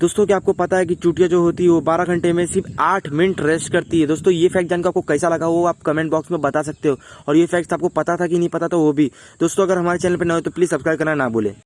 दोस्तों, क्या आपको पता है कि चूटिया जो होती है, वो 12 घंटे में सिर्फ़ 8 मिनट रेस्ट करती है? दोस्तों, ये फैक्ट जानकर आपको कैसा लगा वो आप कमेंट बॉक्स में बता सकते हो। और ये फैक्ट आपको पता था कि नहीं पता था वो भी। दोस्तों, अगर हमारे चैनल पर न हो तो प्लीज़ सब्सक्राइब करना ना भूले।